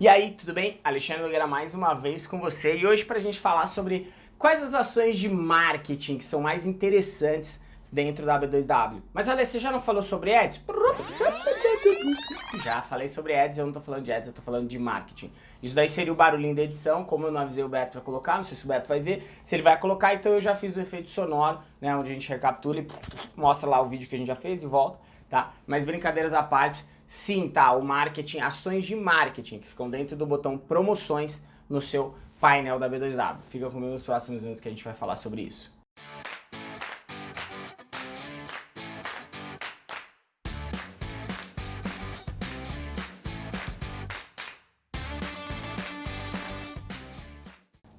E aí, tudo bem? Alexandre Nogueira mais uma vez com você e hoje para a gente falar sobre quais as ações de marketing que são mais interessantes dentro da B2W. Mas olha, você já não falou sobre ads? Já falei sobre ads, eu não tô falando de ads, eu tô falando de marketing. Isso daí seria o barulhinho da edição, como eu não avisei o Beto para colocar, não sei se o Beto vai ver. Se ele vai colocar, então eu já fiz o efeito sonoro, né, onde a gente recapitula e mostra lá o vídeo que a gente já fez e volta, tá? Mas brincadeiras à parte, Sim, tá, o marketing, ações de marketing que ficam dentro do botão promoções no seu painel da B2W. Fica comigo nos próximos minutos que a gente vai falar sobre isso.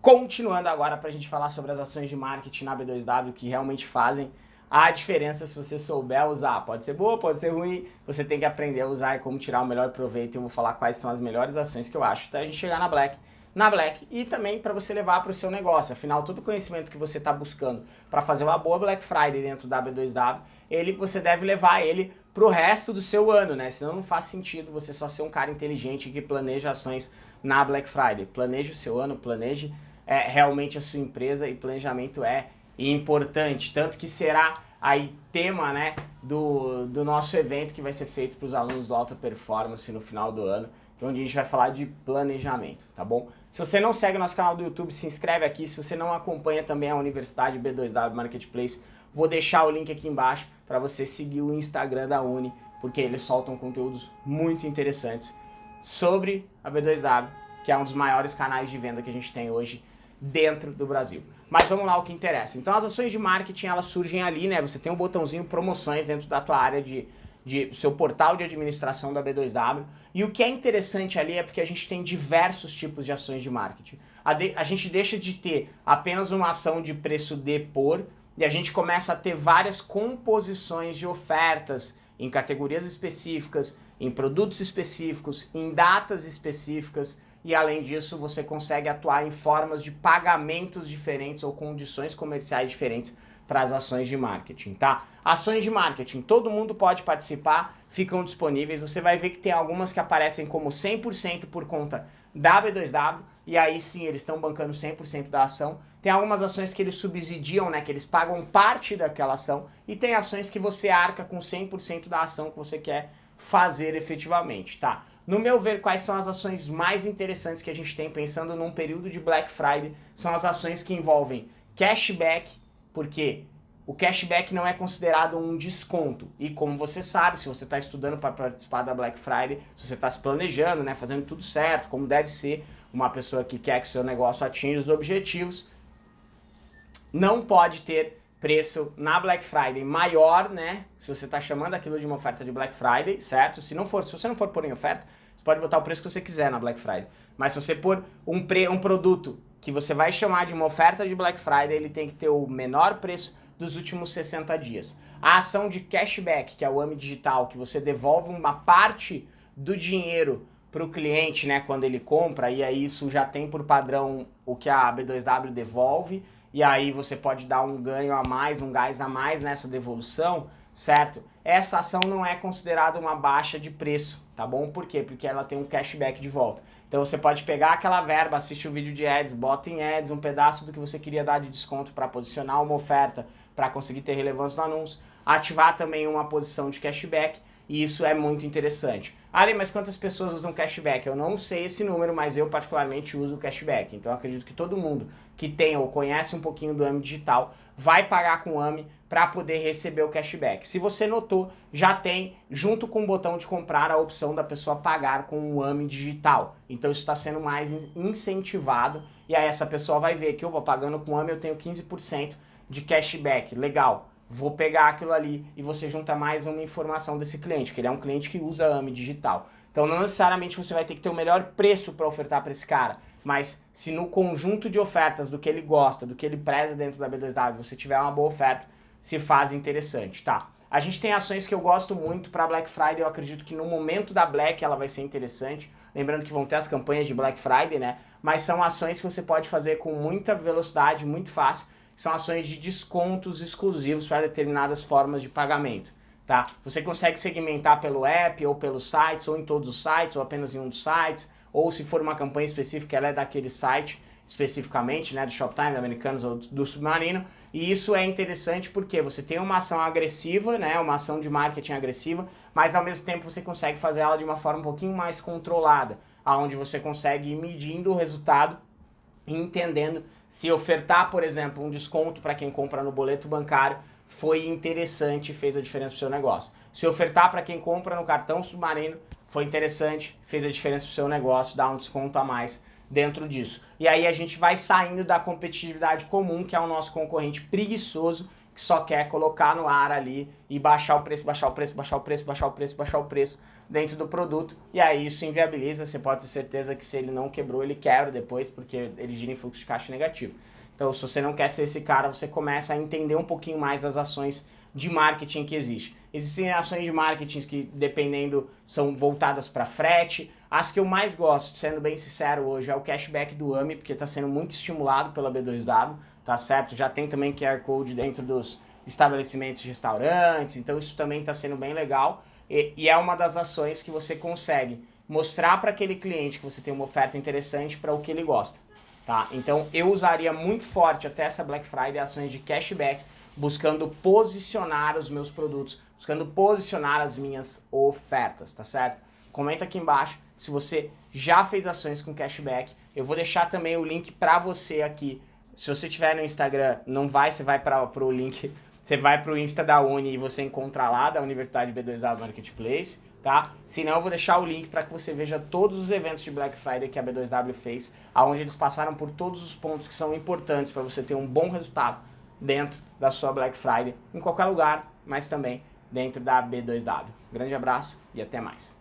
Continuando agora para a gente falar sobre as ações de marketing na B2W que realmente fazem a diferença se você souber usar. Pode ser boa, pode ser ruim, você tem que aprender a usar e como tirar o melhor proveito. Eu vou falar quais são as melhores ações que eu acho até a gente chegar na Black. Na Black e também para você levar para o seu negócio. Afinal, todo o conhecimento que você está buscando para fazer uma boa Black Friday dentro da B2W, ele, você deve levar ele para o resto do seu ano, né? Senão não faz sentido você só ser um cara inteligente que planeja ações na Black Friday. Planeje o seu ano, planeje é, realmente a sua empresa e planejamento é importante, tanto que será aí tema né, do, do nosso evento que vai ser feito para os alunos do Alta Performance no final do ano, é onde a gente vai falar de planejamento, tá bom? Se você não segue nosso canal do YouTube, se inscreve aqui. Se você não acompanha também a Universidade B2W Marketplace, vou deixar o link aqui embaixo para você seguir o Instagram da Uni, porque eles soltam conteúdos muito interessantes sobre a B2W, que é um dos maiores canais de venda que a gente tem hoje dentro do Brasil. Mas vamos lá o que interessa. Então as ações de marketing elas surgem ali, né? Você tem um botãozinho promoções dentro da tua área de, de seu portal de administração da B2W. E o que é interessante ali é porque a gente tem diversos tipos de ações de marketing. A, de, a gente deixa de ter apenas uma ação de preço de por e a gente começa a ter várias composições de ofertas em categorias específicas, em produtos específicos, em datas específicas, e além disso você consegue atuar em formas de pagamentos diferentes ou condições comerciais diferentes para as ações de marketing, tá? Ações de marketing, todo mundo pode participar, ficam disponíveis, você vai ver que tem algumas que aparecem como 100% por conta da B2W, e aí sim eles estão bancando 100% da ação. Tem algumas ações que eles subsidiam, né, que eles pagam parte daquela ação, e tem ações que você arca com 100% da ação que você quer fazer efetivamente, tá? No meu ver, quais são as ações mais interessantes que a gente tem pensando num período de Black Friday? São as ações que envolvem cashback, porque o cashback não é considerado um desconto. E como você sabe, se você está estudando para participar da Black Friday, se você está se planejando, né, fazendo tudo certo, como deve ser uma pessoa que quer que seu negócio atinja os objetivos, não pode ter preço na Black Friday maior, né? Se você está chamando aquilo de uma oferta de Black Friday, certo? Se não for, se você não for pôr em oferta, você pode botar o preço que você quiser na Black Friday. Mas se você pôr um, pre, um produto que você vai chamar de uma oferta de Black Friday, ele tem que ter o menor preço dos últimos 60 dias. A ação de cashback, que é o AMI Digital, que você devolve uma parte do dinheiro para o cliente, né, quando ele compra, e aí isso já tem por padrão o que a B2W devolve, e aí você pode dar um ganho a mais, um gás a mais nessa devolução, certo? Essa ação não é considerada uma baixa de preço, tá bom? Por quê? Porque ela tem um cashback de volta. Então você pode pegar aquela verba, assiste o vídeo de ads, bota em ads um pedaço do que você queria dar de desconto para posicionar uma oferta, para conseguir ter relevância no anúncio, ativar também uma posição de cashback, e isso é muito interessante. Ali, mas quantas pessoas usam cashback? Eu não sei esse número, mas eu particularmente uso cashback. Então acredito que todo mundo que tem ou conhece um pouquinho do AMI digital vai pagar com o AMI para poder receber o cashback. Se você notou, já tem, junto com o botão de comprar, a opção da pessoa pagar com o AMI digital. Então isso está sendo mais incentivado e aí essa pessoa vai ver que, opa, pagando com o AMI eu tenho 15% de cashback. Legal vou pegar aquilo ali e você junta mais uma informação desse cliente, que ele é um cliente que usa AMI digital. Então não necessariamente você vai ter que ter o melhor preço para ofertar para esse cara, mas se no conjunto de ofertas do que ele gosta, do que ele preza dentro da B2W, você tiver uma boa oferta, se faz interessante, tá? A gente tem ações que eu gosto muito para Black Friday, eu acredito que no momento da Black ela vai ser interessante, lembrando que vão ter as campanhas de Black Friday, né? Mas são ações que você pode fazer com muita velocidade, muito fácil, são ações de descontos exclusivos para determinadas formas de pagamento. Tá? Você consegue segmentar pelo app ou pelos sites, ou em todos os sites, ou apenas em um dos sites, ou se for uma campanha específica, ela é daquele site especificamente, né, do Shoptime, do Americanos ou do Submarino, e isso é interessante porque você tem uma ação agressiva, né, uma ação de marketing agressiva, mas ao mesmo tempo você consegue fazer ela de uma forma um pouquinho mais controlada, aonde você consegue ir medindo o resultado e entendendo se ofertar, por exemplo, um desconto para quem compra no boleto bancário foi interessante e fez a diferença para o seu negócio. Se ofertar para quem compra no cartão submarino foi interessante, fez a diferença para o seu negócio, dá um desconto a mais dentro disso. E aí a gente vai saindo da competitividade comum, que é o nosso concorrente preguiçoso, que só quer colocar no ar ali e baixar o preço, baixar o preço, baixar o preço, baixar o preço, baixar o preço dentro do produto. E aí isso inviabiliza, você pode ter certeza que se ele não quebrou, ele quebra depois, porque ele gira em fluxo de caixa negativo. Então, se você não quer ser esse cara, você começa a entender um pouquinho mais das ações de marketing que existe. Existem ações de marketing que, dependendo, são voltadas para frete. As que eu mais gosto, sendo bem sincero hoje, é o cashback do AMI, porque está sendo muito estimulado pela B2W, tá certo? Já tem também QR Code dentro dos estabelecimentos de restaurantes, então isso também está sendo bem legal. E, e é uma das ações que você consegue mostrar para aquele cliente que você tem uma oferta interessante para o que ele gosta. Tá? Então eu usaria muito forte até essa Black Friday ações de cashback, buscando posicionar os meus produtos, buscando posicionar as minhas ofertas, tá certo? Comenta aqui embaixo se você já fez ações com cashback. Eu vou deixar também o link para você aqui. Se você tiver no Instagram, não vai, você vai para o link, você vai para o Insta da Uni e você encontra lá, da Universidade B2A Marketplace tá? Se não, eu vou deixar o link para que você veja todos os eventos de Black Friday que a B2W fez, aonde eles passaram por todos os pontos que são importantes para você ter um bom resultado dentro da sua Black Friday, em qualquer lugar, mas também dentro da B2W. Grande abraço e até mais.